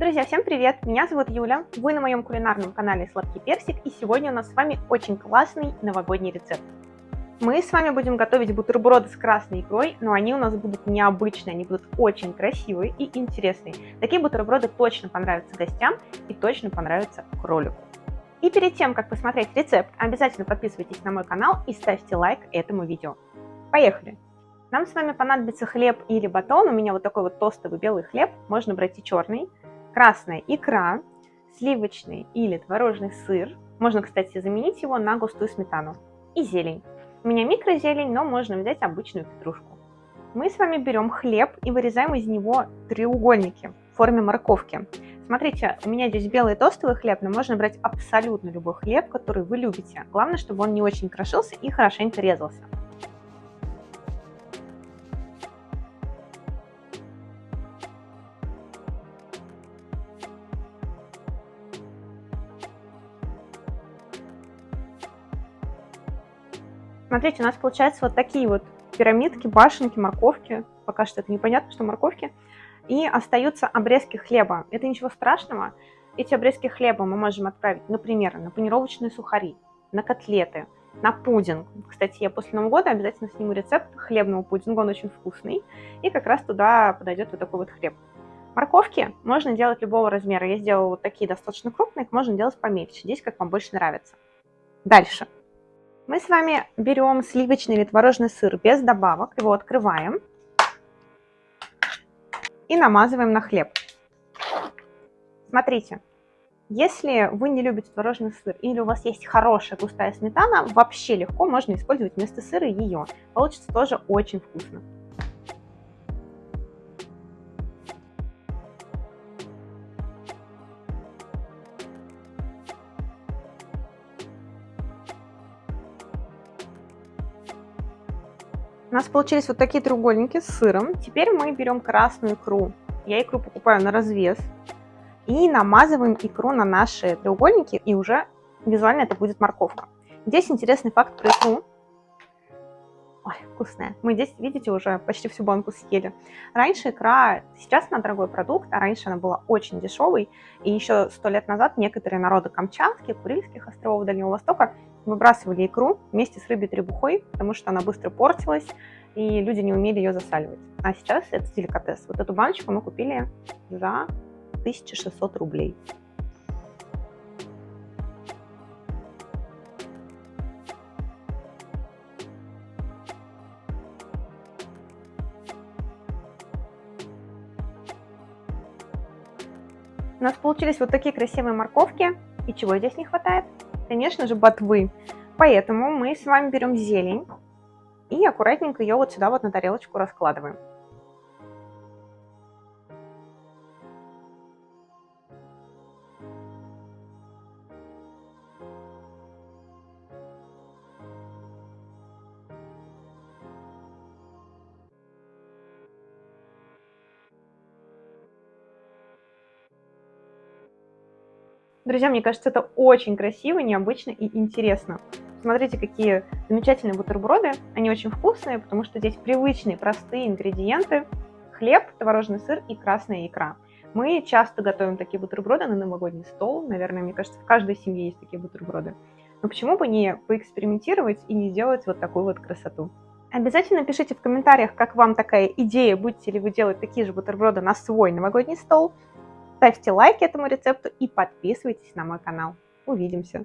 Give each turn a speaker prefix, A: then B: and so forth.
A: Друзья, всем привет! Меня зовут Юля, вы на моем кулинарном канале Сладкий Персик, и сегодня у нас с вами очень классный новогодний рецепт. Мы с вами будем готовить бутерброды с красной икрой, но они у нас будут необычные, они будут очень красивые и интересные. Такие бутерброды точно понравятся гостям и точно понравятся кролику. И перед тем, как посмотреть рецепт, обязательно подписывайтесь на мой канал и ставьте лайк этому видео. Поехали! Нам с вами понадобится хлеб или батон. У меня вот такой вот тостовый белый хлеб, можно брать и черный красная икра, сливочный или творожный сыр, можно, кстати, заменить его на густую сметану, и зелень. У меня микрозелень, но можно взять обычную петрушку. Мы с вами берем хлеб и вырезаем из него треугольники в форме морковки. Смотрите, у меня здесь белый тостовый хлеб, но можно брать абсолютно любой хлеб, который вы любите. Главное, чтобы он не очень крошился и хорошенько резался. Смотрите, у нас получается вот такие вот пирамидки, башенки, морковки. Пока что это непонятно, что морковки. И остаются обрезки хлеба. Это ничего страшного. Эти обрезки хлеба мы можем отправить, например, на панировочные сухари, на котлеты, на пудинг. Кстати, я после Нового года обязательно сниму рецепт хлебного пудинга, он очень вкусный. И как раз туда подойдет вот такой вот хлеб. Морковки можно делать любого размера. Я сделала вот такие достаточно крупные, их можно делать помельче. Здесь как вам больше нравится. Дальше. Мы с вами берем сливочный или творожный сыр без добавок, его открываем и намазываем на хлеб. Смотрите, если вы не любите творожный сыр или у вас есть хорошая густая сметана, вообще легко можно использовать вместо сыра ее. Получится тоже очень вкусно. У нас получились вот такие треугольники с сыром. Теперь мы берем красную икру. Я икру покупаю на развес. И намазываем икру на наши треугольники, и уже визуально это будет морковка. Здесь интересный факт про икру. Ой, вкусная. Мы здесь, видите, уже почти всю банку съели. Раньше икра, сейчас она дорогой продукт, а раньше она была очень дешевой. И еще сто лет назад некоторые народы Камчатки, Курильских островов Дальнего Востока выбрасывали икру вместе с рыбой требухой, потому что она быстро портилась, и люди не умели ее засаливать. А сейчас это деликатес. Вот эту баночку мы купили за 1600 рублей. У нас получились вот такие красивые морковки. И чего здесь не хватает? Конечно же, ботвы. Поэтому мы с вами берем зелень и аккуратненько ее вот сюда вот на тарелочку раскладываем. Друзья, мне кажется, это очень красиво, необычно и интересно. Смотрите, какие замечательные бутерброды. Они очень вкусные, потому что здесь привычные, простые ингредиенты. Хлеб, творожный сыр и красная икра. Мы часто готовим такие бутерброды на новогодний стол. Наверное, мне кажется, в каждой семье есть такие бутерброды. Но почему бы не поэкспериментировать и не сделать вот такую вот красоту? Обязательно пишите в комментариях, как вам такая идея, будете ли вы делать такие же бутерброды на свой новогодний стол. Ставьте лайк этому рецепту и подписывайтесь на мой канал. Увидимся!